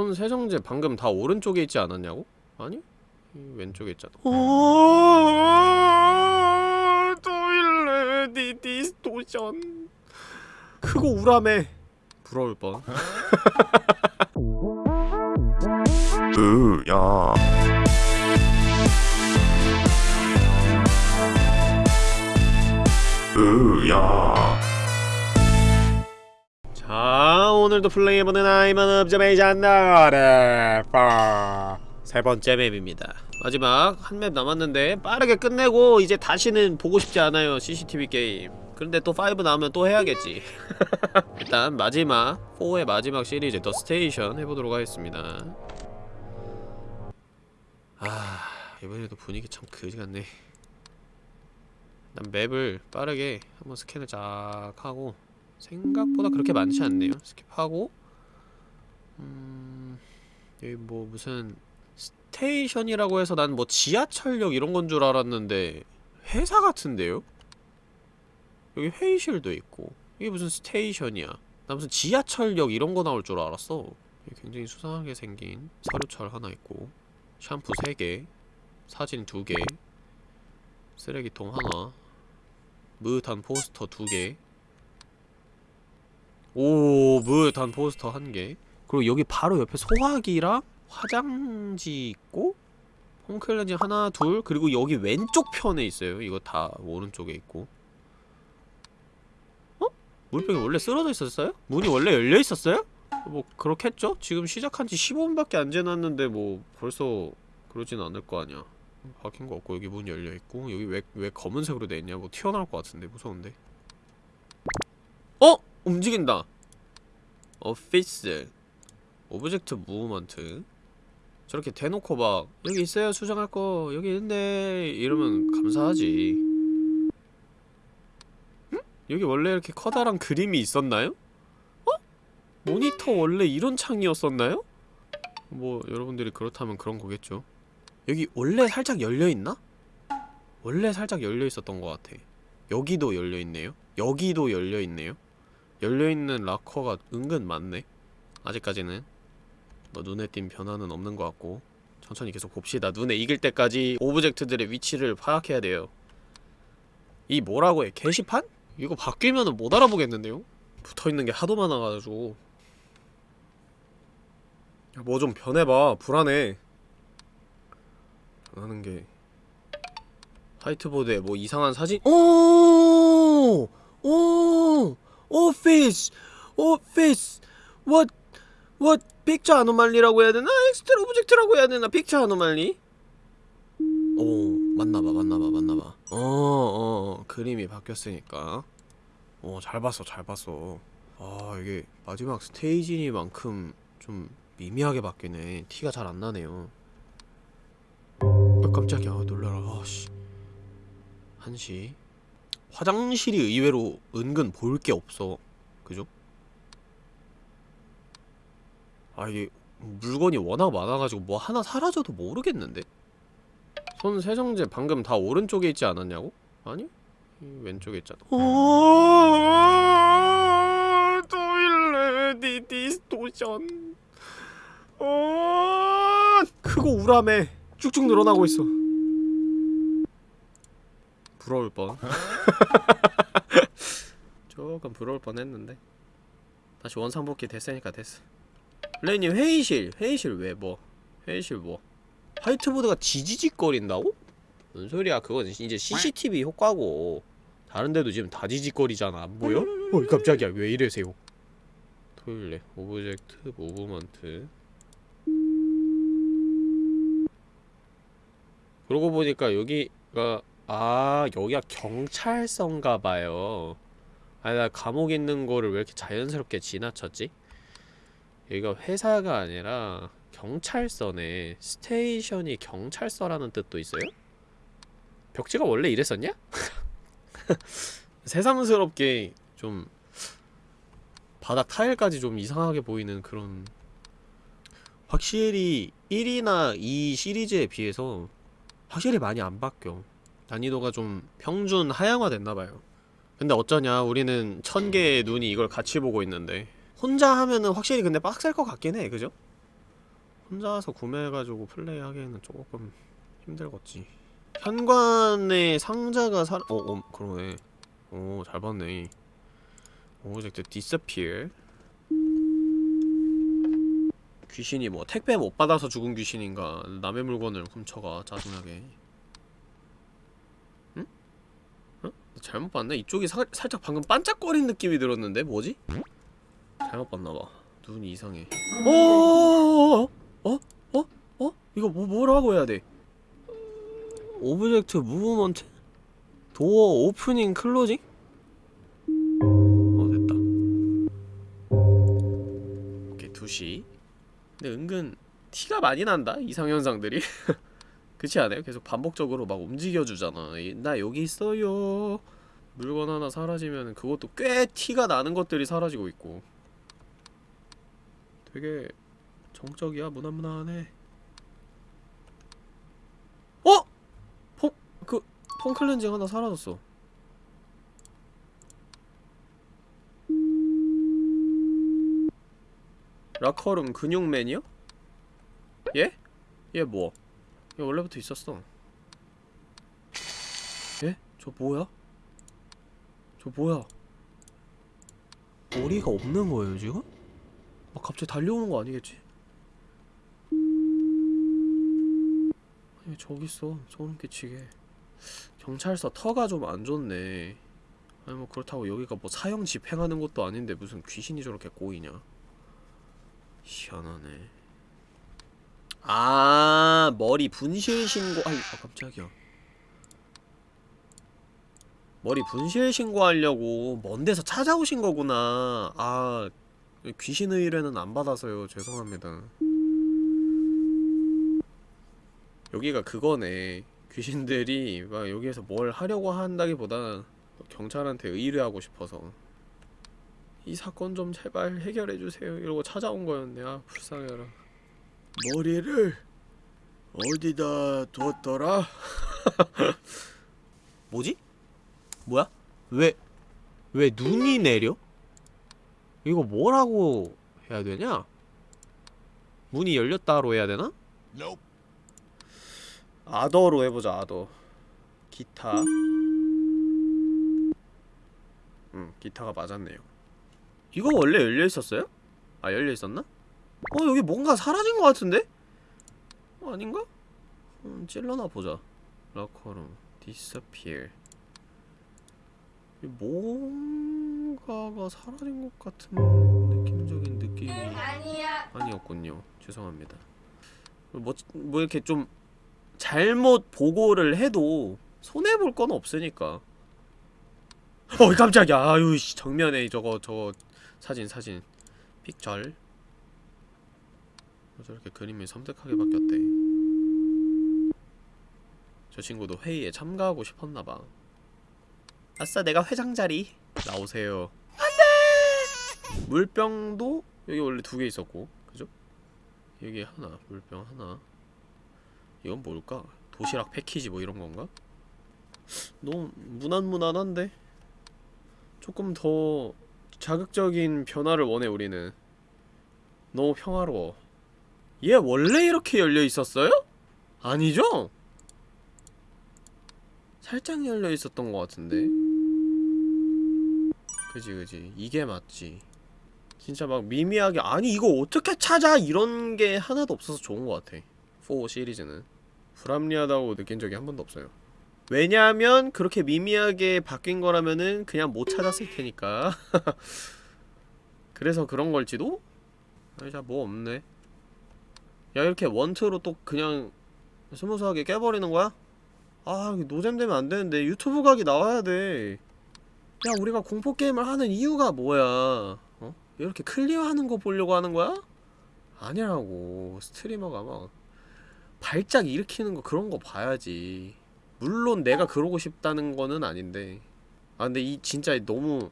손 세정제 방금 다 오른쪽에 있지 않았냐고? 아니? 이 왼쪽에 있잖아. 오 토일레 디스토션. 크고 우람해 부러울 뻔. 으야. 으야 오늘도 플레이해보는 I'm on Observation Duty 세 번째 맵입니다. 마지막 한 맵 남았는데 빠르게 끝내고 이제 다시는 보고 싶지 않아요 CCTV 게임. 그런데 또 5 나오면 또 해야겠지. 일단 마지막 4의 마지막 시리즈 The Station 해보도록 하겠습니다. 아 이번에도 분위기 참 그지같네. 난 맵을 빠르게 한번 스캔을 쫙 하고 생각보다 그렇게 많지 않네요. skip하고. 음... 여기 뭐 무슨 station이라고 해서 난 뭐 지하철역 이런 건 줄 알았는데 회사 같은데요? 여기 회의실도 있고. 이게 무슨 station이야. 나 무슨 지하철역 이런 거 나올 줄 알았어. 굉장히 수상하게 생긴 서류철 하나 있고. 샴푸 3개 사진 2개 쓰레기통 하나 무릇한 포스터 2개 오 무릇한 포스터 1개 그리고 여기 바로 옆에 소화기랑 화장지 있고 홈클렌징 하나 둘 그리고 여기 왼쪽 편에 있어요 이거 다 오른쪽에 있고 어? 물병이 원래 쓰러져 있었어요? 문이 원래 열려 있었어요? 뭐 그렇겠죠? 지금 시작한 지 15분밖에 안 지났는데 뭐 벌써 그러진 않을 거 아니야 바뀐 거 없고 여기 문 열려 있고 여기 왜, 왜 검은색으로 돼 있냐 뭐 튀어나올 것 같은데 무서운데 어? 움직인다 office object movement 저렇게 대놓고 막 여기 있어요 수정할 거 여기 있는데 이러면 감사하지 응? 여기 원래 이렇게 커다란 그림이 있었나요? 어? 모니터 원래 이런 창이었었나요? 뭐 여러분들이 그렇다면 그런 거겠죠 여기 원래 살짝 열려있나? 원래 살짝 열려있었던 것 같아 여기도 열려있네요 여기도 열려있네요 열려있는 락커가 은근 많네 아직까지는 뭐 눈에 띈 변화는 없는 것 같고 천천히 계속 봅시다 눈에 익을 때까지 object들의 위치를 파악해야 돼요 이 뭐라고 해? 게시판? 이거 바뀌면은 못 알아보겠는데요? 붙어있는 게 하도 많아가지고 뭐 좀 변해봐 불안해 변하는 게 화이트보드에 뭐 이상한 사진 오! 오! office! office! What? What? picture anomaly라고 해야 되나? extra object라고 해야 되나? picture anomaly? 오 맞나봐 맞나봐 맞나봐 어어 어, 그림이 바뀌었으니까 어잘 봤어 잘 봤어 아 이게 마지막 스테이지니만큼 좀 미미하게 바뀌네 티가 잘 안나네요 아 깜짝이야 놀라라 아씨 한시 화장실이 의외로 은근 볼 게 없어 그죠? 아 이게 물건이 워낙 많아가지고 뭐 하나 사라져도 모르겠는데? 손 세정제 방금 다 오른쪽에 있지 않았냐고? 아니? 왼쪽에 있잖아 오 토일레 디스토션 오 크고 우람해 쭉쭉 늘어나고 있어 부러울 뻔. 조금 부러울 뻔 했는데. 다시 원상복귀 됐으니까 됐어. 레님 회의실. 회의실 왜 뭐? 회의실 뭐? 화이트보드가 지지직거린다고? 뭔 소리야 그건. 이제 CCTV 효과고. 다른 데도 지금 다 지직거리잖아. 안 보여? 어이 깜짝이야. 왜 이래세요? toilet object movement. 그러고 보니까 여기가 아 여기가 경찰서인가봐요 아니 나 감옥 있는 거를 왜 이렇게 자연스럽게 지나쳤지? 여기가 회사가 아니라 경찰서네 스테이션이 경찰서라는 뜻도 있어요? 벽지가 원래 이랬었냐? 새삼스럽게 좀 바닥 타일까지 좀 이상하게 보이는 그런 확실히 1이나 2 시리즈에 비해서 확실히 많이 안 바뀌어 난이도가 좀 평준 하향화 됐나봐요. 근데 어쩌냐 우리는 천 개의 눈이 이걸 같이 보고 있는데. 혼자 하면은 확실히 근데 빡셀 것 같긴 해 그죠? 혼자서 구매해가지고 플레이하기에는 조금 힘들겠지. 현관에 상자가 사.. 어, 어 그러네. 오, 잘 봤네. object disappear. 귀신이 뭐 택배 못 받아서 죽은 귀신인가? 남의 물건을 훔쳐가 짜증나게 응? 어? 나 잘못 봤네? 이쪽이 사, 살짝 방금 반짝거린 느낌이 들었는데? 뭐지? 잘못 봤나봐 눈이 이상해 어? 어? 어? 어? 이거 뭐, 뭐라고 해야 돼? object movement? door opening closing? 어 됐다 오케이 2시 근데 은근 티가 많이 난다 이상현상들이 그렇지 않아요? 계속 반복적으로 막 움직여주잖아 이- 나 여기 있어요 물건 하나 사라지면 그것도 꽤 티가 나는 것들이 사라지고 있고 되게 정적이야 무난무난해 어? 폼.. 그.. 폼 클렌징 하나 사라졌어 라커룸 근육맨이요? 예? 얘 뭐? 얘 원래부터 있었어 예? 저 뭐야? 저 뭐야? 머리가 없는 거예요 지금? 막 갑자기 달려오는 거 아니겠지? 아니 저기 있어 소름 끼치게 경찰서 터가 좀 안 좋네 아니 뭐 그렇다고 여기가 뭐 사형 집행하는 것도 아닌데 무슨 귀신이 저렇게 꼬이냐 희한하네 아 머리 분실 신고 아이 아 깜짝이야. 머리 분실 신고하려고 먼 데서 찾아오신 거구나. 아 귀신 의뢰는 안 받아서요. 죄송합니다. 여기가 그거네. 귀신들이 막 여기에서 뭘 하려고 한다기보다 경찰한테 의뢰하고 싶어서. 이 사건 좀 제발 해결해주세요. 이러고 찾아온 거였네. 아 불쌍해라 머리를 어디다 뒀더라? 뭐지? 뭐야? 왜, 왜 눈이 내려? 이거 뭐라고 해야 되냐? 문이 열렸다로 해야 되나? 아더로 해보자 아더 기타 음 기타가 맞았네요 이거 원래 열려있었어요? 아 열려있었나? 어 여기 뭔가 사라진 것 같은데? 어, 아닌가? 음, 찔러나 보자. 라커룸. Disappear. 이 뭔가가 사라진 것 같은 느낌적인 느낌이 아니었군요. 죄송합니다. 뭐, 뭐 이렇게 좀 잘못 보고를 해도 손해볼 건 없으니까. 어 깜짝이야. 아유 씨 정면에 저거 저거. 사진 사진. 픽절 어, 저렇게 그림이 섬뜩하게 바뀌었대 저 친구도 회의에 참가하고 싶었나봐 아싸 내가 회장 자리 나오세요 안돼 물병도 여기 원래 두 개 있었고 그죠? 여기 하나 물병 하나 이건 뭘까? 도시락 패키지 뭐 이런 건가? 너무 무난무난한데? 조금 더 자극적인 변화를 원해 우리는 너무 평화로워 얘 원래 이렇게 열려 있었어요? 아니죠? 살짝 열려 있었던 것 같은데. 그지 그지. 이게 맞지. 진짜 막 미미하게 아니 이거 어떻게 찾아? 이런 게 하나도 없어서 좋은 것 같아. 4 시리즈는. 불합리하다고 느낀 적이 한 번도 없어요. 왜냐하면 그렇게 미미하게 바뀐 거라면은 그냥 못 찾았을 테니까. 그래서 그런 걸지도? 아니 재미없네 야 이렇게 원투로 또 그냥 smooth하게 깨버리는 거야? 아 노잼되면 안되는데 유튜브 각이 나와야 돼 야 우리가 공포게임을 하는 이유가 뭐야 어? 이렇게 클리어하는 거 보려고 하는 거야? 아니라고 스트리머가 막 발작 일으키는 거 그런 거 봐야지 물론 내가 그러고 싶다는 거는 아닌데 아 근데 이 진짜 너무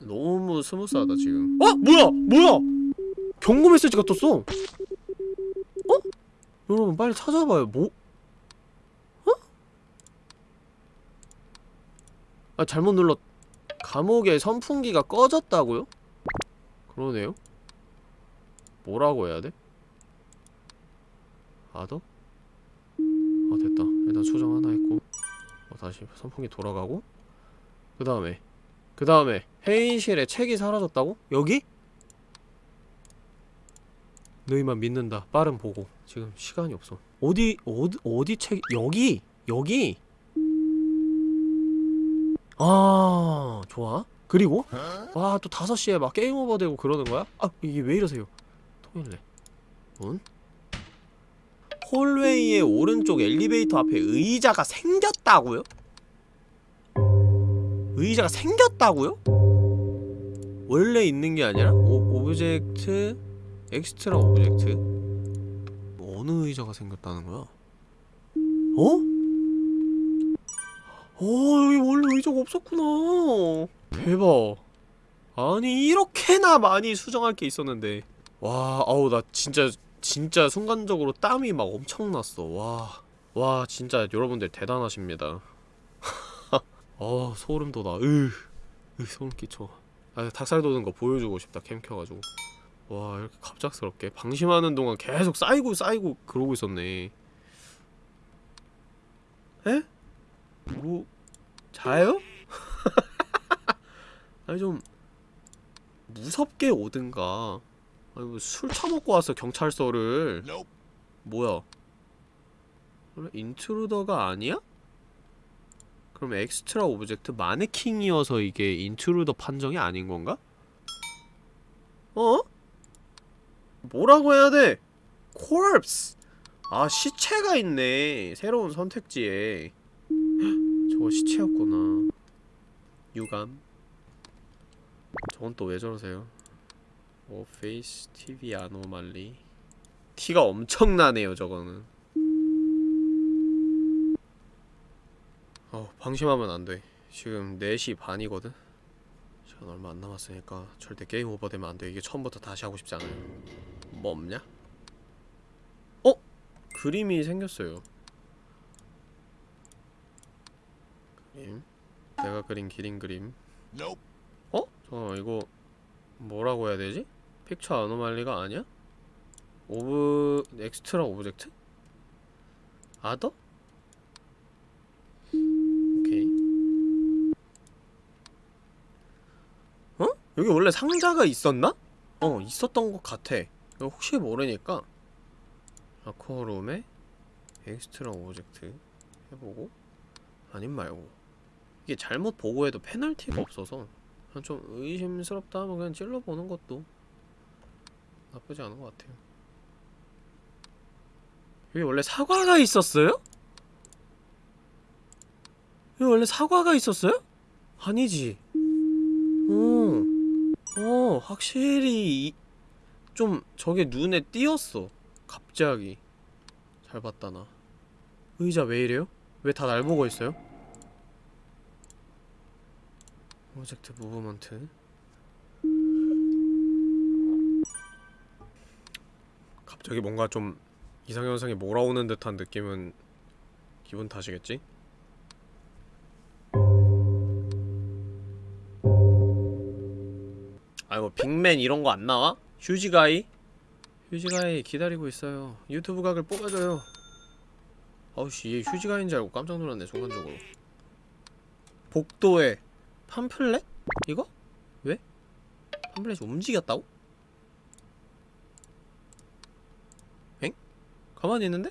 너무 스무스하다 지금 어? 뭐야! 뭐야! 경고 메시지가 떴어 어? 여러분 빨리 찾아봐요 뭐? 어? 아 잘못 눌렀 감옥의 선풍기가 꺼졌다고요? 그러네요 뭐라고 해야 돼? 아더? 어 됐다 일단 수정 하나 했고 어, 다시 선풍기 돌아가고 그 다음에 그 다음에 회의실에 책이 사라졌다고? 여기? 너희만 믿는다. 빠른 보고. 지금 시간이 없어. 어디 어디 어디 책 여기? 여기? 아 좋아. 그리고? 와 또 5시에 막 게임 오버 되고 그러는 거야? 아 이게 왜 이러세요? 통일래 문? hallway의 오른쪽 엘리베이터 앞에 의자가 생겼다고요? 의자가 생겼다고요? 원래 있는 게 아니라 오, object extra object? 어느 의자가 생겼다는 거야? 어? 어 여기 원래 의자가 없었구나. 대박. 아니 이렇게나 많이 수정할 게 있었는데. 와 아우 나 진짜 진짜 순간적으로 땀이 막 엄청 났어. 와. 와 진짜 여러분들 대단하십니다. 어 소름 돋아. 으, 으 소름 끼쳐. 아 닭살 돋는 거 보여주고 싶다. 캠 켜가지고 와 이렇게 갑작스럽게 방심하는 동안 계속 쌓이고 쌓이고 그러고 있었네 에? 뭐 자요? 아니 좀 무섭게 오든가 아니 뭐 술 처먹고 와서 경찰서를 뭐야 그래 intruder가 아니야? 그럼 extra object 마네킹이어서 이게 intruder 판정이 아닌 건가? 어? 뭐라고 해야 돼? corpse. 아 시체가 있네. 새로운 선택지에. 저거 시체였구나. 유감. 저건 또 왜 저러세요? office TV anomaly 티가 엄청나네요 저거는. 어 방심하면 안 돼. 지금 4시 반이거든? 시간 얼마 안 남았으니까 절대 게임 오버되면 안 돼. 이게 처음부터 다시 하고 싶지 않아요 뭐 없냐? 어? 그림이 생겼어요 그림 내가 그린 기린 그림 어? 저 이거 뭐라고 해야 되지? picture anomaly가 아니야? ob... extra object? other? 오케이 어? 여기 원래 상자가 있었나? 어 있었던 것 같아 혹시 모르니까 락커룸에 extra object 해보고 아님 말고 이게 잘못 보고해도 페널티가 없어서 좀 의심스럽다 하면 그냥 찔러보는 것도 나쁘지 않은 것 같아요 여기 원래 사과가 있었어요? 여기 원래 사과가 있었어요? 아니지 어, 어 확실히 이, 좀 저게 눈에 띄었어 갑자기 잘 봤다 나 의자 왜 이래요? 왜 다 날 보고 있어요? 프로젝트 무브먼트 갑자기 뭔가 좀 이상현상이 몰아오는 듯한 느낌은 기분 탓이겠지? 아이고 빅맨 이런 거 안 나와? 휴지가이? 휴지가이 기다리고 있어요 유튜브 각을 뽑아줘요 아우씨 얘 휴지가이인 줄 알고 깜짝 놀랐네 순간적으로 복도에 팜플렛? 이거? 왜? 팜플렛이 움직였다고? 엥? 가만히 있는데?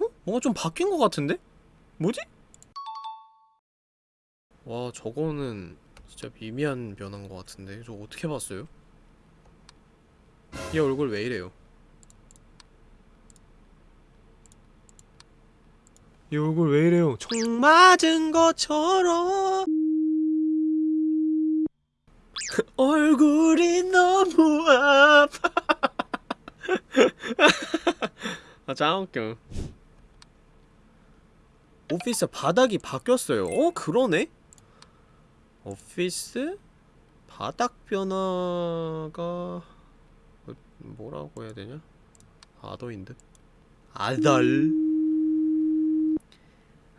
어? 뭔가 좀 바뀐 것 같은데? 뭐지? 와 저거는 진짜 미미한 변화인 것 같은데 저거 어떻게 봤어요? 얘 얼굴 왜 이래요? 이 얼굴 왜 이래요? 총 맞은 것처럼 얼굴이 너무 아파 아 짱웃겨 오피스 바닥이 바뀌었어요 어? 그러네? 오피스? 바닥 변화가 어, 뭐라고 해야 되냐? 아더인 듯? 아덜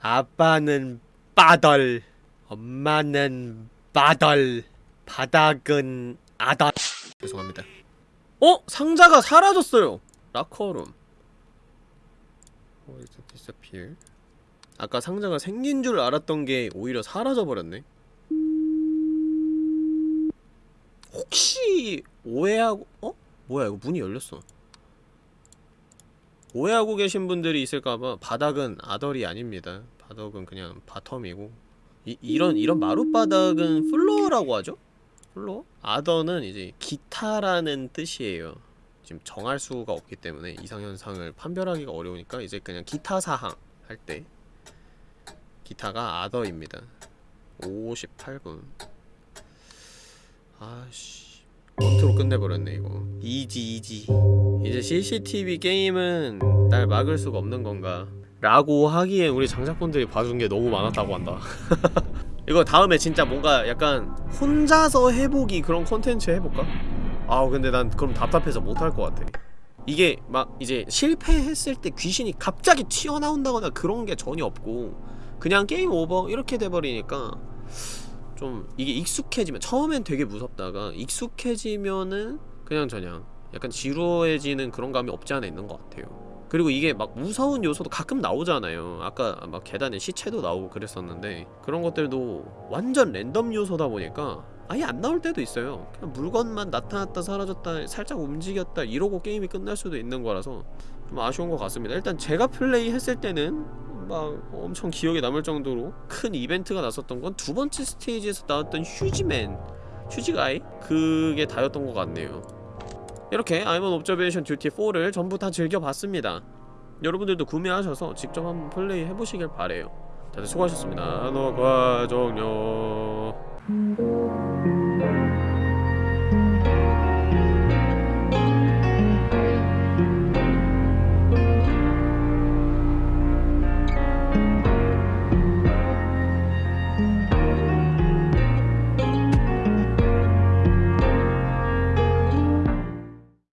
아빠는 빠덜 엄마는 빠덜 바닥은 아덜 죄송합니다 어? 상자가 사라졌어요 라커룸 어, 이제 disappear 아까 상자가 생긴 줄 알았던 게 오히려 사라져버렸네 오해하고 어? 뭐야 이거 문이 열렸어. 오해하고 계신 분들이 있을까봐 바닥은 other이 아닙니다. 바닥은 그냥 bottom이고. 이, 이런 이런 마룻바닥은 floor라고 하죠? floor? other는 이제 기타라는 뜻이에요. 지금 정할 수가 없기 때문에 이상현상을 판별하기가 어려우니까 이제 그냥 기타 사항 할 때. 기타가 other입니다. 58분. 아씨 원투로 끝내버렸네 이거. easy easy. 이제 CCTV 게임은 날 막을 수가 없는 건가? 라고 하기엔 우리 장작분들이 봐준 게 너무 많았다고 한다. 이거 다음에 진짜 뭔가 약간 혼자서 해보기 그런 콘텐츠 해볼까? 아우 근데 난 그럼 답답해서 못할 것 같아. 이게 막 이제 실패했을 때 귀신이 갑자기 튀어나온다거나 그런 게 전혀 없고 그냥 게임 오버 이렇게 돼버리니까 좀 이게 익숙해지면 처음엔 되게 무섭다가 익숙해지면은 그냥 저냥 약간 지루해지는 그런 감이 없지 않아 있는 것 같아요. 그리고 이게 막 무서운 요소도 가끔 나오잖아요. 아까 막 계단에 시체도 나오고 그랬었는데 그런 것들도 완전 랜덤 요소다 보니까 아예 안 나올 때도 있어요. 그냥 물건만 나타났다 사라졌다 살짝 움직였다 이러고 게임이 끝날 수도 있는 거라서 좀 아쉬운 것 같습니다. 일단 제가 플레이 했을 때는 막 엄청 기억에 남을 정도로 큰 이벤트가 났었던 건 두 번째 스테이지에서 나왔던 휴지맨 휴지가이? 그게 다였던 것 같네요. 이렇게 아이먼 옵저베이션 듀티 4를 전부 다 즐겨봤습니다. 여러분들도 구매하셔서 직접 한번 플레이 해보시길 바래요. 다들 수고하셨습니다. 녹화 종료